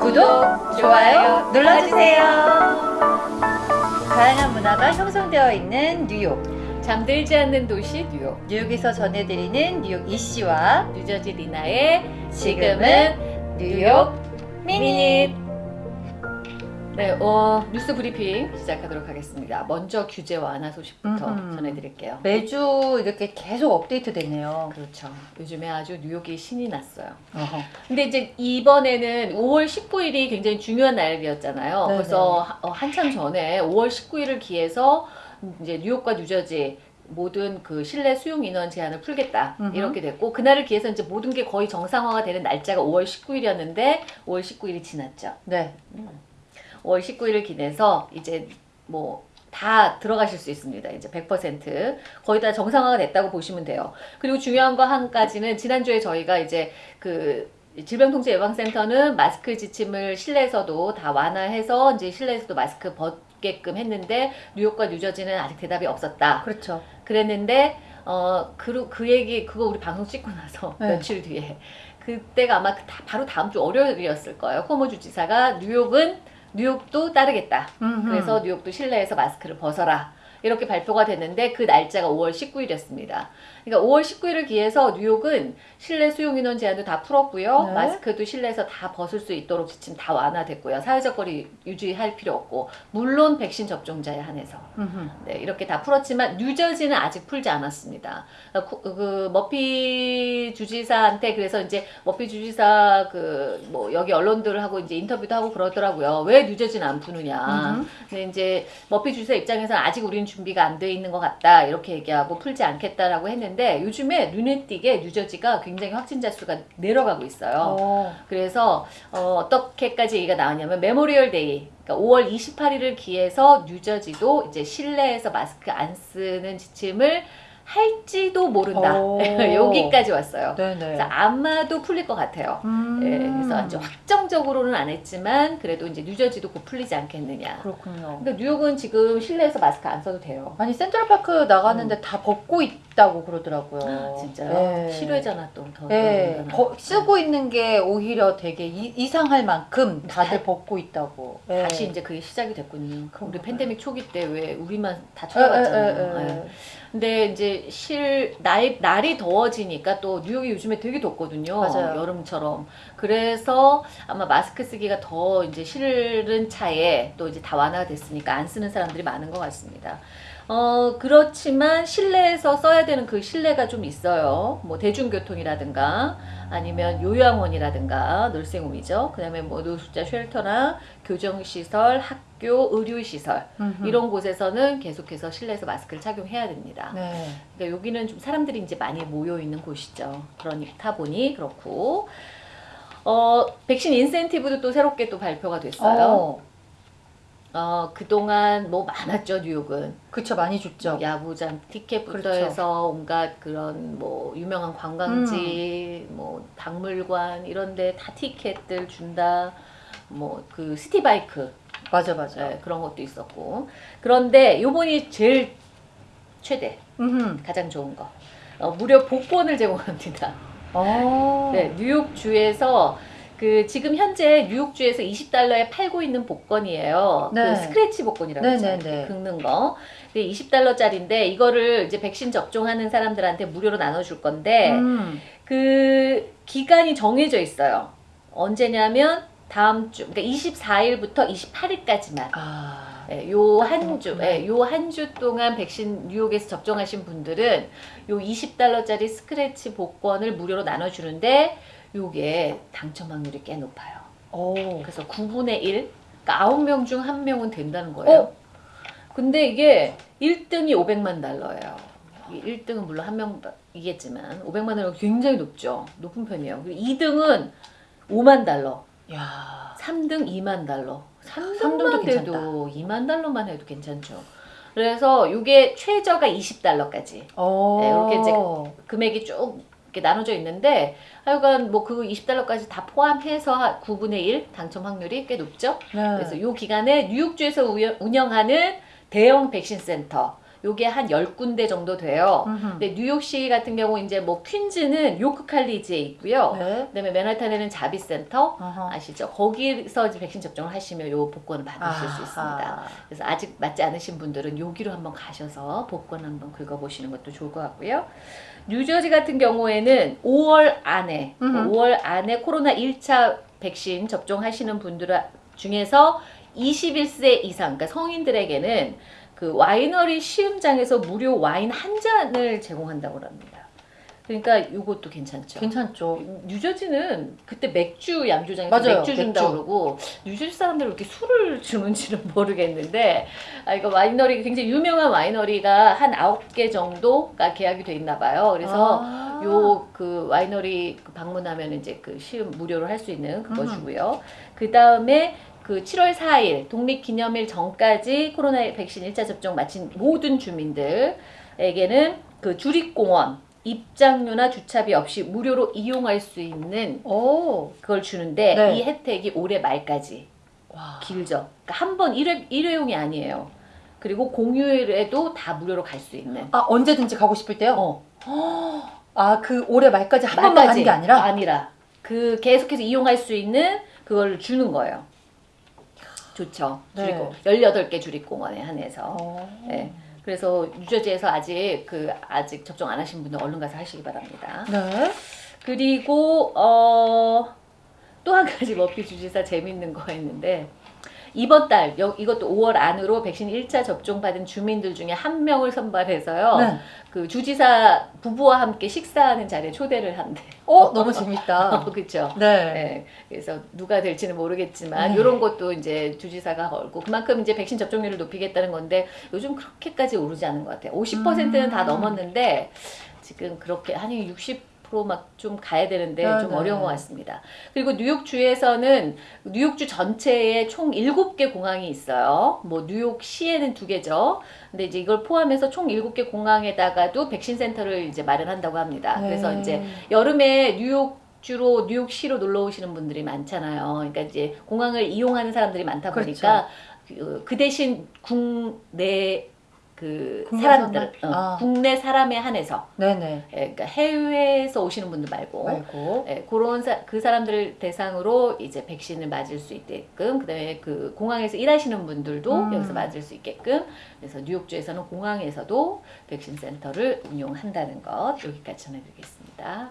구독, 좋아요 눌러주세요. 다양한 문화가 형성되어 있는 뉴욕. 잠들지 않는 도시 뉴욕 뉴욕에서 전해드리는 뉴욕 이씨와 뉴저지 리나의 지금은 New York Minute. 네, 어, 뉴스 브리핑 시작하도록 하겠습니다. 먼저 규제 완화 소식부터 음흠. 전해드릴게요. 매주 이렇게 계속 업데이트 되네요. 그렇죠. 요즘에 아주 뉴욕이 신이 났어요. 어허. 근데 이제 이번에는 5월 19일이 굉장히 중요한 날이었잖아요. 네네. 그래서 하- 어, 한참 전에 5월 19일을 기해서 이제 뉴욕과 뉴저지 모든 그 실내 수용 인원 제한을 풀겠다 음흠. 이렇게 됐고 그날을 기해서 이제 모든 게 거의 정상화가 되는 날짜가 5월 19일이었는데 5월 19일이 지났죠. 네. 5월 19일을 기내서 이제 뭐 다 들어가실 수 있습니다. 이제 100% 거의 다 정상화가 됐다고 보시면 돼요. 그리고 중요한 거 한 가지는 지난주에 저희가 이제 그 질병통제예방센터는 마스크 지침을 실내에서도 다 완화해서 이제 실내에서도 마스크 벗게끔 했는데 뉴욕과 뉴저지는 아직 대답이 없었다. 그렇죠. 그랬는데 어 그 그 얘기 그거 우리 방송 찍고 나서 네. 며칠 뒤에 그때가 아마 다, 바로 다음 주 월요일이었을 거예요. 코모 주지사가 뉴욕은 뉴욕도 따르겠다. 음흠. 그래서 뉴욕도 실내에서 마스크를 벗어라. 이렇게 발표가 됐는데 그 날짜가 5월 19일이었습니다. 그러니까 5월 19일을 기해서 뉴욕은 실내 수용 인원 제한도 다 풀었고요. 네. 마스크도 실내에서 다 벗을 수 있도록 지침 다 완화됐고요. 사회적 거리 유지할 필요 없고 물론 백신 접종자에 한해서 음흠. 네, 이렇게 다 풀었지만 뉴저지는 아직 풀지 않았습니다. 그, 그 머피 주지사한테 그래서 이제 머피 주지사 그 뭐 여기 언론들하고 이제 인터뷰도 하고 그러더라고요. 왜 뉴저지는 안 푸느냐. 음흠. 근데 이제 머피 주지사 입장에서는 아직 우리는 준비가 안 돼 있는 것 같다 이렇게 얘기하고 풀지 않겠다라고 했는데 요즘에 눈에 띄게 뉴저지가 굉장히 확진자 수가 내려가고 있어요. 어. 그래서 어, 떻게까지 얘기가 나왔냐면 Memorial Day 그러니까 5월 28일을 기해서 뉴저지도 이제 실내에서 마스크 안 쓰는 지침을 할지도 모른다. 오. 여기까지 왔어요. 네네. 그래서 아마도 풀릴 것 같아요. 음. 예, 그래서 이제 확정적으로는 안 했지만 그래도 이제 뉴저지도 곧 풀리지 않겠느냐. 그렇군요. 그러니까 뉴욕은 지금 실내에서 마스크 안 써도 돼요. 아니 센트럴파크 나가는데 다 벗고 있 다고 그러더라고요. 음. 진짜요? 네. 실외잖아 또 더. 네. 거- 쓰고 있는 게 오히려 되게 이, 이상할 만큼 다들 다- 벗고 있다고. 네. 다시 이제 그게 시작이 됐군요. 우리. 팬데믹 초기 때 왜 우리만 다 쳐다봤잖아요. 예. 근데 이제 실 날, 날이 더워지니까 또 뉴욕이 요즘에 되게 덥거든요. 맞아요. 여름처럼. 그래서 아마 마스크 쓰기가 더 이제 싫은 차에 또 이제 다 완화가 됐으니까 안 쓰는 사람들이 많은 것 같습니다. 어, 그렇지만 실내에서 써야 되는 그 실내가 좀 있어요. 뭐 대중교통이라든가 아니면 요양원이라든가 늘생홈이죠. 그 다음에 뭐 노숙자 쉘터나 교정시설, 학교, 의료시설 음흠. 이런 곳에서는 계속해서 실내에서 마스크를 착용해야 됩니다. 네. 그러니까 여기는 좀 사람들이 이제 많이 모여 있는 곳이죠. 그러니까 보니 그렇고 어 백신 인센티브도 또 새롭게 또 발표가 됐어요. 어, 어 그동안 뭐 많았죠 뉴욕은 그쵸 많이 줬죠. 야구장 티켓부터 그렇죠. 해서 온갖 그런 뭐 유명한 관광지 뭐 박물관 이런 데 다 티켓들 준다. 뭐그 시티바이크 맞아 맞아. 네, 그런 것도 있었고 그런데 요번이 제일 최대 음흠. 가장 좋은 거 어, 무료 복권을 제공합니다. 어. 네, 뉴욕주에서 그 지금 현재 뉴욕주에서 20달러에 팔고 있는 복권이에요. 네. 그 스크래치 복권이라고 네, 하잖아요. 네, 네. 긁는 거. 근데 20달러짜리인데 이거를 이제 백신 접종하는 사람들한테 무료로 나눠줄 건데 음. 그 기간이 정해져 있어요. 언제냐면 다음 주, 그러니까 24일부터 28일까지만. 아. 예, 요한 주. 예, 요한 주 동안 백신 뉴욕에서 접종하신 분들은 요 20달러짜리 스크래치 복권을 무료로 나눠주는데 요게 당첨 확률이 꽤 높아요. 오. 그래서 9분의 1, 그러니까 9명 중 1명은 된다는 거예요. 어? 근데 이게 1등이 500만 달러예요. 1등은 물론 한 명이겠지만 500만 달러 굉장히 높죠. 높은 편이에요. 그리고 2등은 5만 달러. 야. 3등 2만 달러. 3등만 삼등도 돼도 2만 달러만 해도 괜찮죠. 그래서 이게 최저가 20달러까지 오. 네, 이렇게 이제 금액이 쭉 이렇게 나눠져 있는데 하여간 뭐 그 20달러까지 다 포함해서 9분의 1 당첨 확률이 꽤 높죠. 네. 그래서 이 기간에 뉴욕주에서 운영하는 대형 백신 센터 요게 한 10군데 정도 돼요. 음흠. 근데 뉴욕시 같은 경우 이제 뭐 퀸즈는 요크 칼리지에 있고요. 네. 그다음에 맨하탄에는 자비 센터 어허. 아시죠? 거기서 백신 접종을 하시면 요 복권을 받으실 수 아하. 있습니다. 그래서 아직 맞지 않으신 분들은 여기로 한번 가셔서 복권 한번 긁어 보시는 것도 좋을 것 같고요. 뉴저지 같은 경우에는 5월 안에 음흠. 5월 안에 코로나 1차 백신 접종하시는 분들 중에서 21세 이상, 그러니까 성인들에게는 그 와이너리 시음장에서 무료 와인 한 잔을 제공한다고 합니다. 그러니까 이것도 괜찮죠. 괜찮죠. 뉴저지는 그때 맥주 양조장에서 맞아요, 맥주 준다 맥주. 그러고 뉴저지 사람들은 이렇게 술을 주는지는 모르겠는데 아 이거 와이너리 굉장히 유명한 와이너리가 한 아홉 개 정도가 계약이 돼 있나 봐요. 그래서 아. 요 그 와이너리 그 방문하면 이제 그 시음 무료로 할 수 있는 그거 음. 주고요. 그 다음에 그 7월 4일 독립기념일 전까지 코로나 백신 1차 접종 마친 모든 주민들에게는 그 주립공원 입장료나 주차비 없이 무료로 이용할 수 있는 오. 그걸 주는데 네. 이 혜택이 올해 말까지 와. 길죠. 그러니까 한 번 일회, 일회용이 아니에요. 그리고 공휴일에도 다 무료로 갈 수 있는. 아 언제든지 가고 싶을 때요? 어, 아 그 올해 말까지 한 번만 가는 게 아니라? 아니라 그 계속해서 이용할 수 있는 그걸 주는 거예요. 좋죠. 네. 그리고 18개 주립공원에 한해서. 어. 네. 그래서 뉴저지에서 아직 그 아직 접종 안 하신 분들 얼른 가서 하시기 바랍니다. 네. 그리고 어, 또 한 가지 머피 주지사 재밌는 거 있는데 이번 달 여- 이것도 5월 안으로 백신 1차 접종 받은 주민들 중에 한 명을 선발해서요. 네. 그 주지사 부부와 함께 식사하는 자리에 초대를 한대. 어 너무 재밌다. 그렇죠. 네. 네, 그래서 누가 될지는 모르겠지만 네. 이런 것도 이제 주지사가 걸고 그만큼 이제 백신 접종률을 높이겠다는 건데 요즘 그렇게까지 오르지 않은 것 같아요. 50%는 다 음. 넘었는데 지금 그렇게 한 이 60%막 좀 가야 되는데 네, 좀 네. 어려운 것 같습니다. 그리고 뉴욕주에서는 뉴욕주 전체에 총 7개 공항이 있어요. 뭐 뉴욕시에는 두 개죠. 근데 이제 이걸 포함해서 총 7개 공항에다가도 백신 센터를 이제 마련한다고 합니다. 그래서 네. 이제 여름에 뉴욕 주로 뉴욕시로 놀러 오시는 분들이 많잖아요. 그러니까 이제 공항을 이용하는 사람들이 많다 그렇죠. 보니까 그, 그 대신 국내 그 사람들, 사람? 어, 아. 국내 사람에 한해서, 네네. 예, 그러니까 해외에서 오시는 분들 말고, 말고. 예, 그런 사, 그 사람들 대상으로 이제 백신을 맞을 수 있게끔, 그다음에 그 공항에서 일하시는 분들도 음. 여기서 맞을 수 있게끔, 그래서 뉴욕주에서는 공항에서도 백신 센터를 운용한다는 것 여기까지 전해드리겠습니다.